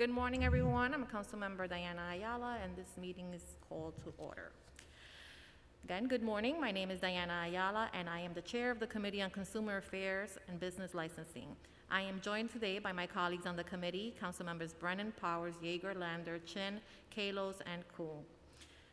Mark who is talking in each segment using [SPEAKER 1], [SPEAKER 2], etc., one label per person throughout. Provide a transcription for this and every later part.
[SPEAKER 1] Good morning, everyone. I'm Councilmember Diana Ayala, and this meeting is called to order. Again, good morning. My name is Diana Ayala, and I am the chair of the Committee on Consumer Affairs and Business Licensing. I am joined today by my colleagues on the committee, Councilmembers Brannan, Powers, Yeger, Lander, Chin, Kalos, and Koo.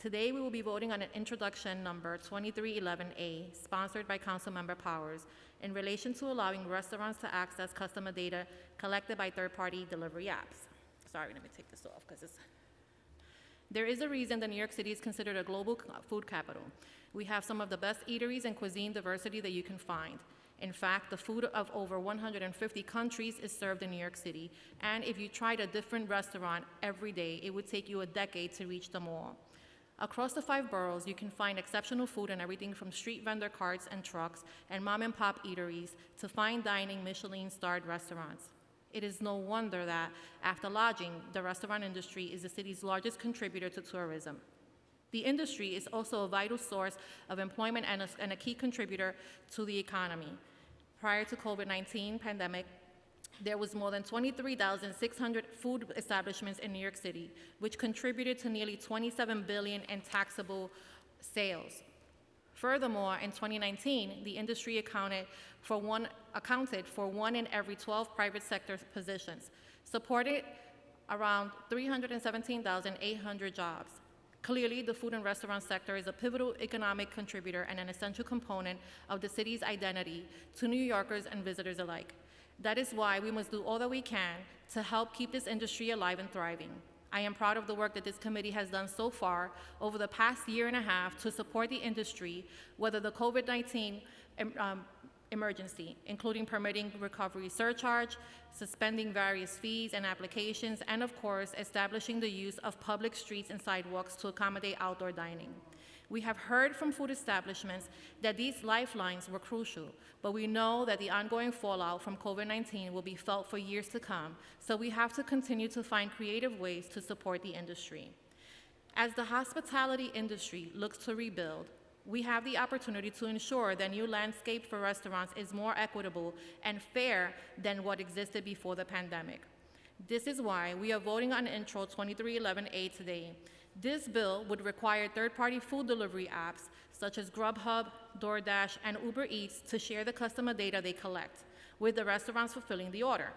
[SPEAKER 1] Today, we will be voting on an introduction number 2311A, sponsored by Councilmember Powers, in relation to allowing restaurants to access customer data collected by third-party delivery apps. Sorry, let me take this off because it's there is a reason that New York City is considered a global food capital. We have some of the best eateries and cuisine diversity that you can find. In fact, the food of over 150 countries is served in New York City, and if you tried a different restaurant every day, it would take you a decade to reach them all. Across the five boroughs, you can find exceptional food and everything from street vendor carts and trucks and mom and pop eateries to fine dining Michelin starred restaurants. It is no wonder that, after lodging, the restaurant industry is the city's largest contributor to tourism. The industry is also a vital source of employment and a, and a key contributor to the economy. Prior to COVID-19 pandemic, there was more than 23,600 food establishments in New York City, which contributed to nearly 27 billion in taxable sales. Furthermore, in 2019, the industry accounted for one, accounted for one in every 12 private sector positions, supported around 317,800 jobs. Clearly, the food and restaurant sector is a pivotal economic contributor and an essential component of the city's identity to New Yorkers and visitors alike. That is why we must do all that we can to help keep this industry alive and thriving. I am proud of the work that this committee has done so far over the past year and a half to support the industry, whether the COVID-19 um, emergency, including permitting recovery surcharge, suspending various fees and applications, and of course, establishing the use of public streets and sidewalks to accommodate outdoor dining. We have heard from food establishments that these lifelines were crucial, but we know that the ongoing fallout from COVID-19 will be felt for years to come, so we have to continue to find creative ways to support the industry. As the hospitality industry looks to rebuild, we have the opportunity to ensure the new landscape for restaurants is more equitable and fair than what existed before the pandemic. This is why we are voting on Intro 2311A today. This bill would require third-party food delivery apps such as Grubhub, DoorDash, and Uber Eats to share the customer data they collect with the restaurants fulfilling the order.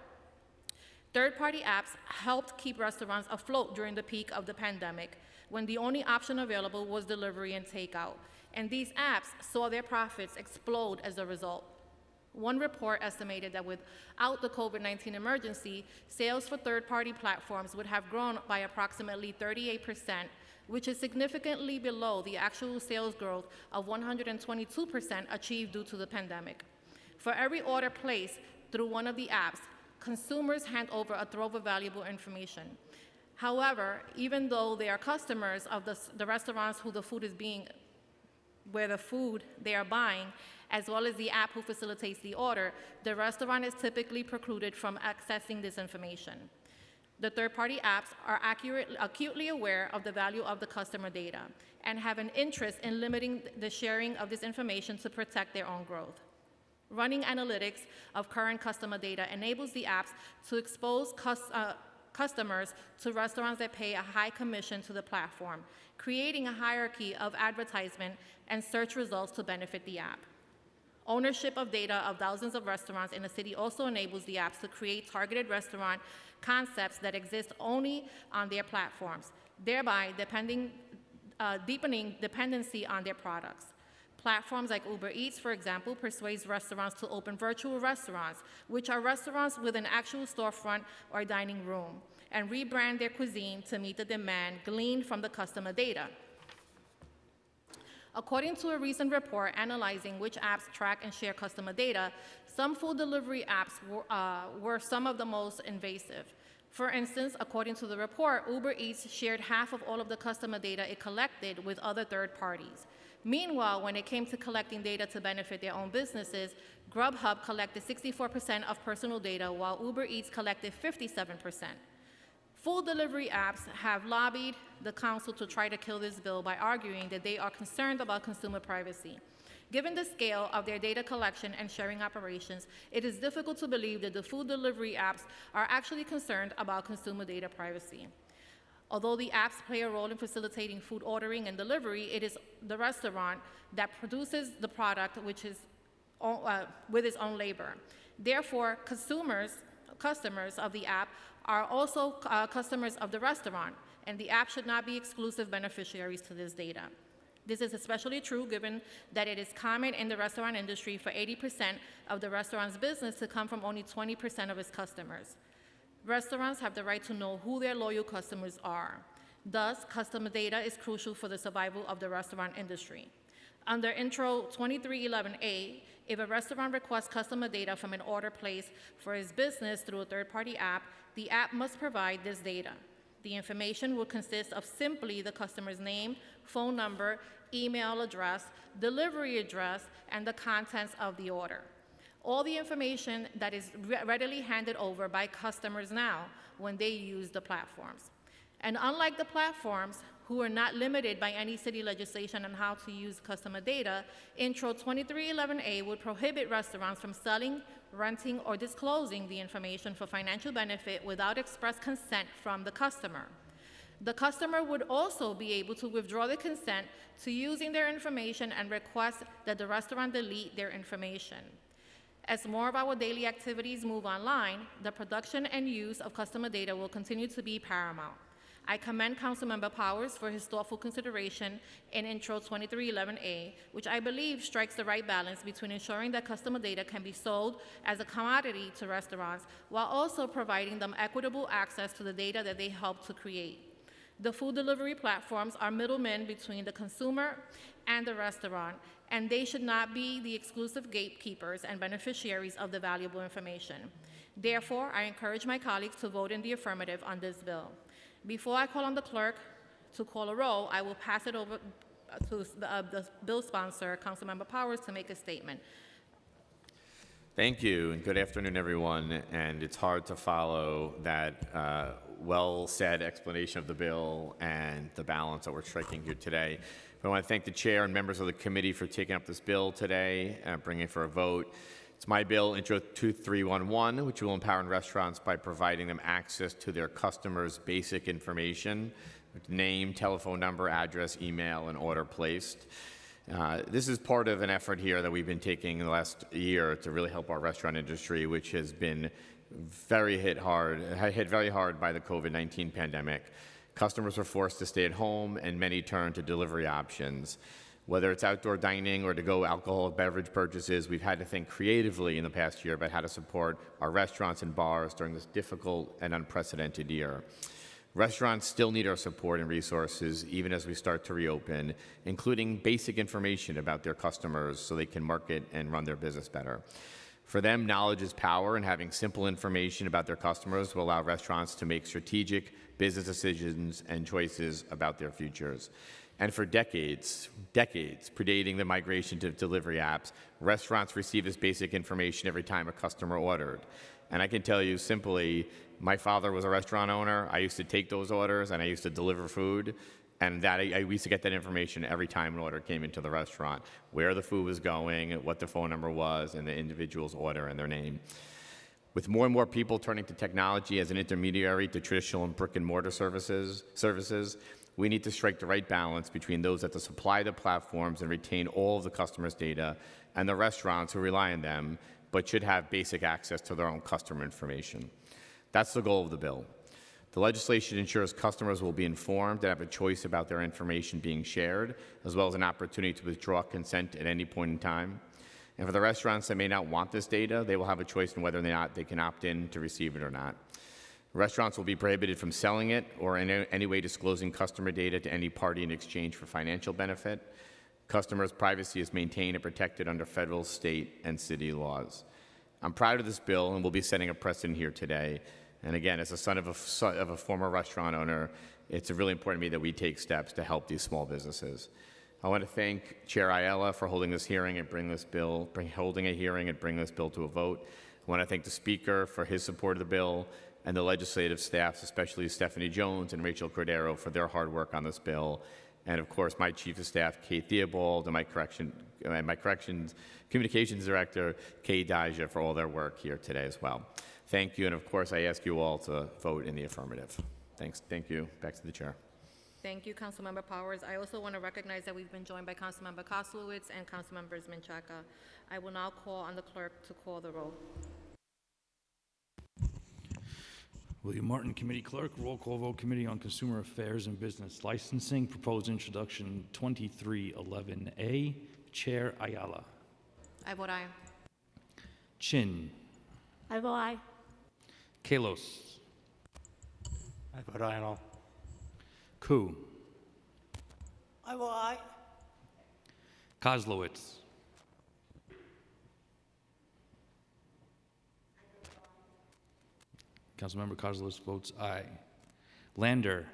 [SPEAKER 1] Third-party apps helped keep restaurants afloat during the peak of the pandemic, when the only option available was delivery and takeout, and these apps saw their profits explode as a result. One report estimated that without the COVID-19 emergency, sales for third-party platforms would have grown by approximately 38%, which is significantly below the actual sales growth of 122% achieved due to the pandemic. For every order placed through one of the apps, consumers hand over a trove of valuable information. However, even though they are customers of the, the restaurants who the food is being, where the food they are buying, as well as the app who facilitates the order, the restaurant is typically precluded from accessing this information. The third-party apps are accurate, acutely aware of the value of the customer data and have an interest in limiting the sharing of this information to protect their own growth. Running analytics of current customer data enables the apps to expose cus- uh, customers to restaurants that pay a high commission to the platform, creating a hierarchy of advertisement and search results to benefit the app. Ownership of data of thousands of restaurants in the city also enables the apps to create targeted restaurant concepts that exist only on their platforms, thereby depending, uh, deepening dependency on their products. Platforms like Uber Eats, for example, persuades restaurants to open virtual restaurants, which are restaurants with an actual storefront or dining room, and rebrand their cuisine to meet the demand gleaned from the customer data. According to a recent report analyzing which apps track and share customer data, some food delivery apps were, uh, were some of the most invasive. For instance, according to the report, Uber Eats shared half of all of the customer data it collected with other third parties. Meanwhile, when it came to collecting data to benefit their own businesses, Grubhub collected 64% of personal data, while Uber Eats collected 57%. Food delivery apps have lobbied the council to try to kill this bill by arguing that they are concerned about consumer privacy. Given the scale of their data collection and sharing operations, it is difficult to believe that the food delivery apps are actually concerned about consumer data privacy. Although the apps play a role in facilitating food ordering and delivery, it is the restaurant that produces the product which is uh, with its own labor. Therefore, consumers, customers of the app are also uh, customers of the restaurant, and the app should not be exclusive beneficiaries to this data. This is especially true given that it is common in the restaurant industry for 80% of the restaurant's business to come from only 20% of its customers. Restaurants have the right to know who their loyal customers are. Thus, customer data is crucial for the survival of the restaurant industry. Under Intro 2311A, if a restaurant requests customer data from an order placed for its business through a third-party app, the app must provide this data. The information will consist of simply the customer's name, phone number, email address, delivery address, and the contents of the order. All the information that is readily handed over by customers now when they use the platforms. And unlike the platforms, who are not limited by any city legislation on how to use customer data, Intro 2311A would prohibit restaurants from selling, renting, or disclosing the information for financial benefit without express consent from the customer. The customer would also be able to withdraw the consent to using their information and request that the restaurant delete their information. As more of our daily activities move online, the production and use of customer data will continue to be paramount. I commend Councilmember Powers for his thoughtful consideration in Intro 2311A, which I believe strikes the right balance between ensuring that customer data can be sold as a commodity to restaurants while also providing them equitable access to the data that they help to create. The food delivery platforms are middlemen between the consumer and the restaurant, and they should not be the exclusive gatekeepers and beneficiaries of the valuable information. Therefore, I encourage my colleagues to vote in the affirmative on this bill. Before I call on the clerk to call a roll, I will pass it over to the, uh, the bill sponsor, Councilmember Powers, to make a statement.
[SPEAKER 2] Thank you, and good afternoon, everyone. And it's hard to follow that uh, well-said explanation of the bill and the balance that we're striking here today. But I want to thank the chair and members of the committee for taking up this bill today and bringing it for a vote. It's my bill, Intro 2311, which will empower restaurants by providing them access to their customers' basic information, name, telephone number, address, email, and order placed. Uh, this is part of an effort here that we've been taking in the last year to really help our restaurant industry, which has been very hit hard, hit very hard by the COVID-19 pandemic. Customers were forced to stay at home, and many turned to delivery options. Whether it's outdoor dining or to-go alcoholic beverage purchases, we've had to think creatively in the past year about how to support our restaurants and bars during this difficult and unprecedented year. Restaurants still need our support and resources even as we start to reopen, including basic information about their customers so they can market and run their business better. For them, knowledge is power, and having simple information about their customers will allow restaurants to make strategic business decisions and choices about their futures. And for decades, decades predating the migration to delivery apps, restaurants received this basic information every time a customer ordered. And I can tell you simply, my father was a restaurant owner. I used to take those orders and I used to deliver food. And that I, I used to get that information every time an order came into the restaurant, where the food was going, what the phone number was, and the individual's order and their name. With more and more people turning to technology as an intermediary to traditional and brick and mortar services, services we need to strike the right balance between those that supply the platforms and retain all of the customers' data and the restaurants who rely on them but should have basic access to their own customer information. That's the goal of the bill. The legislation ensures customers will be informed and have a choice about their information being shared, as well as an opportunity to withdraw consent at any point in time. And for the restaurants that may not want this data, they will have a choice in whether or not they can opt in to receive it or not. Restaurants will be prohibited from selling it or in any way disclosing customer data to any party in exchange for financial benefit. Customers' privacy is maintained and protected under federal, state, and city laws. I'm proud of this bill and we'll be setting a precedent here today. And again, as a son of a, of a former restaurant owner, it's really important to me that we take steps to help these small businesses. I want to thank Chair Ayala for holding this hearing and bring this bill, bring, holding a hearing and bring this bill to a vote. I want to thank the Speaker for his support of the bill and the legislative staffs, especially Stephanie Jones and Rachel Cordero, for their hard work on this bill. And of course, my Chief of Staff, Kate Theobald, and my correction, and my corrections, communications director, Kay Daja, for all their work here today as well. Thank you, and of course, I ask you all to vote in the affirmative. Thanks, thank you. Back to the chair.
[SPEAKER 1] Thank you, Councilmember Powers. I also want to recognize that we've been joined by Councilmember Koslowitz and Councilmembers Menchaca. I will now call on the clerk to call the roll.
[SPEAKER 3] William Martin, Committee Clerk, Roll Call Vote Committee on Consumer Affairs and Business Licensing, Proposed Introduction 2311A, Chair Ayala.
[SPEAKER 1] I vote aye.
[SPEAKER 3] Chin,
[SPEAKER 1] I vote aye.
[SPEAKER 3] Kalos,
[SPEAKER 4] I vote aye on all.
[SPEAKER 3] Koo,
[SPEAKER 5] I will aye.
[SPEAKER 3] Koslowitz, Councilmember Koslowitz votes aye. Lander,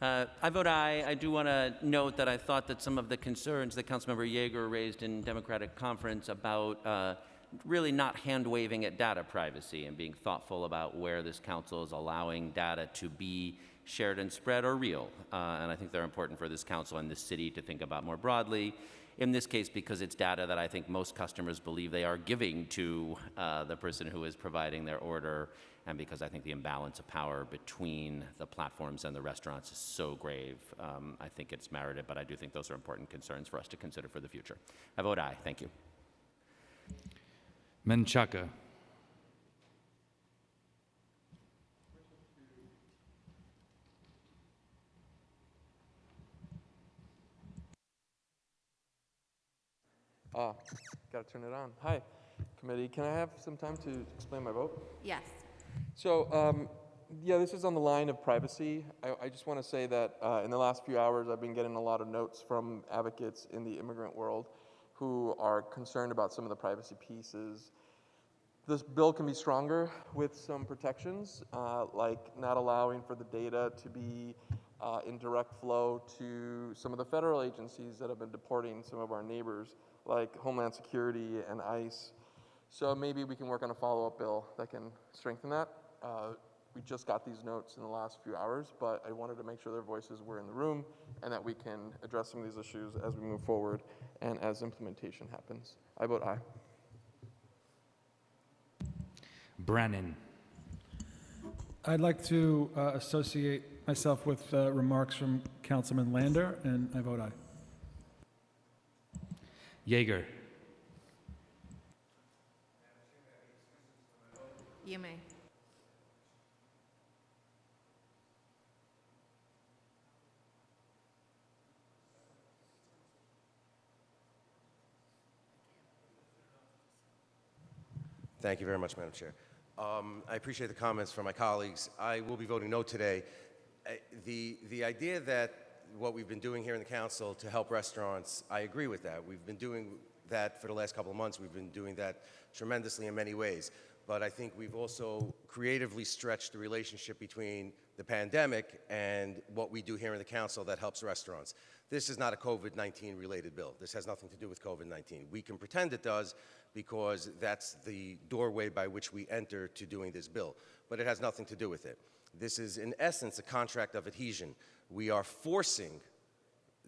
[SPEAKER 4] Uh, I vote aye. I do want to note that I thought that some of the concerns that Councilmember Yeger raised in Democratic Conference about uh, really not hand-waving at data privacy and being thoughtful about where this council is allowing data to be shared and spread are real. Uh, and I think they're important for this council and this city to think about more broadly. In this case, because it's data that I think most customers believe they are giving to uh, the person who is providing their order, and because I think the imbalance of power between the platforms and the restaurants is so grave, um, I think it's merited, but I do think those are important concerns for us to consider for the future. I vote aye. Thank you.
[SPEAKER 3] Menchaca,
[SPEAKER 6] Ah, gotta turn it on. Hi, committee. Can I have some time to explain my vote?
[SPEAKER 1] Yes.
[SPEAKER 6] So, um, yeah, this is on the line of privacy. I, I just want to say that uh, in the last few hours, I've been getting a lot of notes from advocates in the immigrant world who are concerned about some of the privacy pieces. This bill can be stronger with some protections, uh, like not allowing for the data to be uh, in direct flow to some of the federal agencies that have been deporting some of our neighbors, like Homeland Security and ICE. So maybe we can work on a follow-up bill that can strengthen that. Uh, we just got these notes in the last few hours, but I wanted to make sure their voices were in the room and that we can address some of these issues as we move forward and as implementation happens. I vote aye.
[SPEAKER 3] Brannan.
[SPEAKER 7] I'd like to uh, associate myself with uh, remarks from Councilman Lander, and I vote aye.
[SPEAKER 3] Yeger,
[SPEAKER 1] You may.
[SPEAKER 8] Thank you very much, Madam Chair. Um, I appreciate the comments from my colleagues. I will be voting no today. The, the idea that what we've been doing here in the council to help restaurants, I agree with that. We've been doing that for the last couple of months. We've been doing that tremendously in many ways. But I think we've also creatively stretched the relationship between the pandemic and what we do here in the council that helps restaurants. This is not a COVID-19 related bill. This has nothing to do with COVID-19. We can pretend it does because that's the doorway by which we enter to doing this bill, but it has nothing to do with it. This is, in essence, a contract of adhesion. We are forcing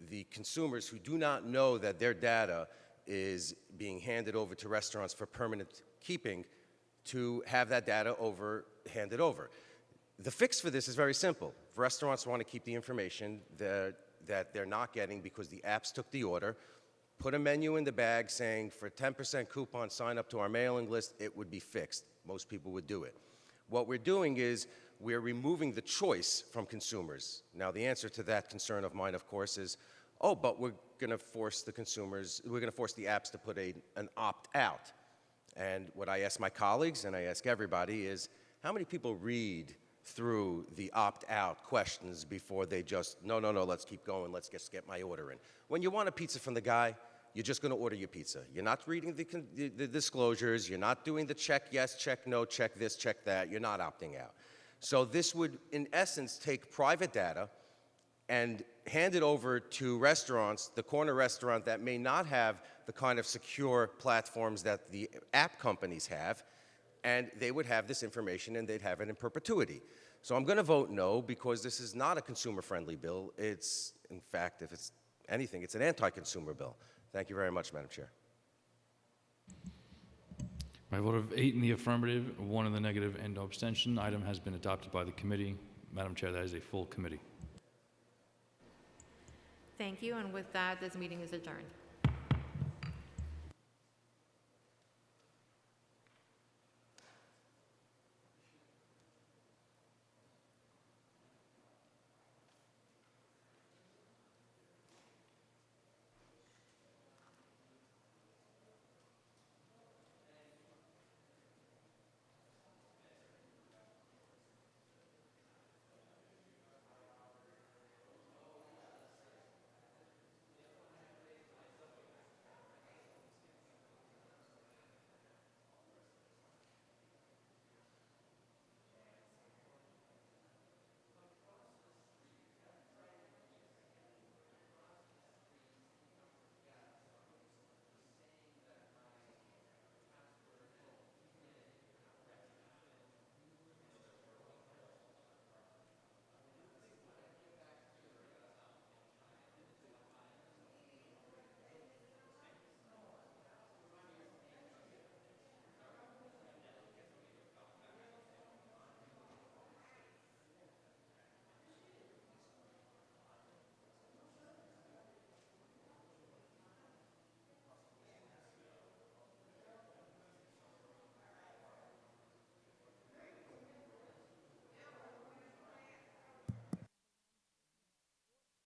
[SPEAKER 8] the consumers who do not know that their data is being handed over to restaurants for permanent keeping to have that data over, handed over. The fix for this is very simple. If restaurants want to keep the information that, that they're not getting because the apps took the order, put a menu in the bag saying for 10% coupon, sign up to our mailing list, it would be fixed. Most people would do it. What we're doing is we're removing the choice from consumers. Now, the answer to that concern of mine, of course, is, oh, but we're going to force the consumers, we're going to force the apps to put a, an opt-out. And what I ask my colleagues and I ask everybody is, how many people read through the opt-out questions before they just, no, no, no, let's keep going, let's just get my order in. When you want a pizza from the guy, you're just going to order your pizza. You're not reading the, the, the disclosures, you're not doing the check yes, check no, check this, check that, you're not opting out. So this would, in essence, take private data and hand it over to restaurants, the corner restaurant that may not have the kind of secure platforms that the app companies have, and they would have this information and they'd have it in perpetuity. So I'm going to vote no because this is not a consumer-friendly bill. It's, in fact, if it's anything, it's an anti-consumer bill. Thank you very much, Madam Chair.
[SPEAKER 3] By vote of eight in the affirmative, one in the negative, and no abstention, item has been adopted by the committee. Madam Chair, that is a full committee.
[SPEAKER 1] Thank you, and with that, this meeting is adjourned.